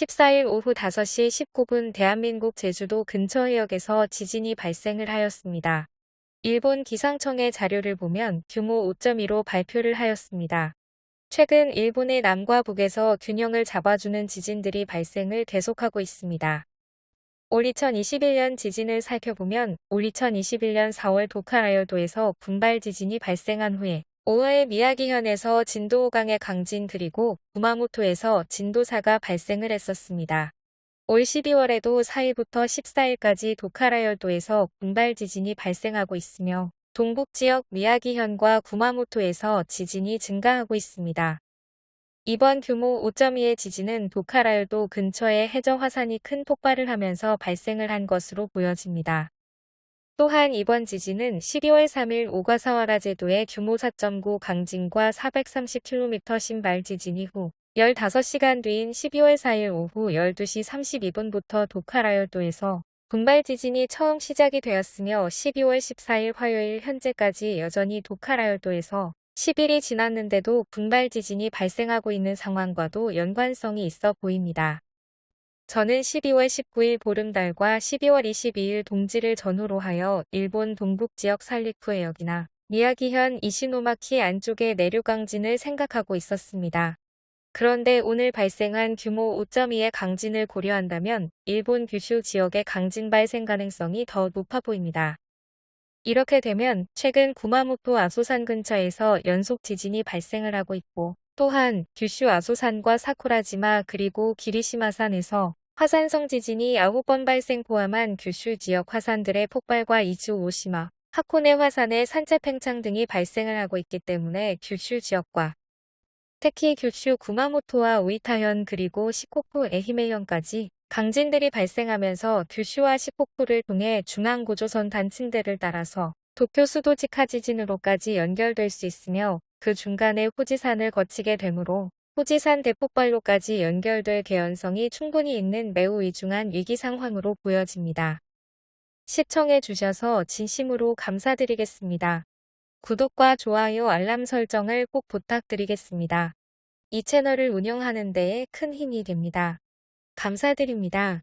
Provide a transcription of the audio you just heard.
14일 오후 5시 19분 대한민국 제주도 근처 해역에서 지진이 발생을 하였습니다. 일본 기상청의 자료를 보면 규모 5.2로 발표를 하였습니다. 최근 일본의 남과 북에서 균형을 잡아주는 지진들이 발생을 계속하고 있습니다. 올 2021년 지진을 살펴보면 올 2021년 4월 도카라열도에서 분발 지진이 발생한 후에 5월 미야기현에서 진도 5강의 강진 그리고 구마모토에서 진도 4가 발생을 했었습니다. 올 12월에도 4일부터 14일까지 도카라열도에서 분발 지진이 발생하고 있으며 동북 지역 미야기현과 구마모토에서 지진이 증가하고 있습니다. 이번 규모 5.2의 지진은 도카라열도 근처의 해저 화산이 큰 폭발을 하면서 발생을 한 것으로 보여집니다. 또한 이번 지진은 12월 3일 오가사와라 제도의 규모 4.9 강진과 430km 신발 지진 이후 15시간 뒤인 12월 4일 오후 12시 32분부터 도카라열도에서 분발 지진이 처음 시작이 되었으며 12월 14일 화요일 현재까지 여전히 도카라열도에서 10일이 지났는데도 분발 지진이 발생하고 있는 상황과도 연관성이 있어 보입니다. 저는 12월 19일 보름달과 12월 22일 동지를 전후로 하여 일본 동북지역 살리쿠 해역이나 미야기현 이시노마키 안쪽의 내륙강진을 생각하고 있었습니다. 그런데 오늘 발생한 규모 5.2의 강진을 고려한다면 일본 규슈 지역의 강진 발생 가능성이 더 높아 보입니다. 이렇게 되면 최근 구마모토 아소산 근처에서 연속 지진이 발생을 하고 있고 또한 규슈 아소산과 사쿠라지마 그리고 기리시마산에서 화산성 지진이 9번 발생 포함한 규슈 지역 화산들의 폭발과 이주 오시마, 하코네 화산의 산재 팽창 등이 발생을 하고 있기 때문에 규슈 지역과 특히 규슈 구마모토와 우이타현 그리고 시코쿠 에히메현까지 강진들이 발생하면서 규슈와 시코쿠를 통해 중앙고조선 단층대를 따라서 도쿄 수도 직하 지진으로까지 연결될 수 있으며 그 중간에 후지산을 거치게 되므로 후지산 대폭발로까지 연결될 개연성이 충분히 있는 매우 위중한 위기 상황으로 보여집니다. 시청해 주셔서 진심으로 감사드리겠습니다. 구독과 좋아요 알람 설정을 꼭 부탁드리겠습니다. 이 채널을 운영하는 데에 큰 힘이 됩니다. 감사드립니다.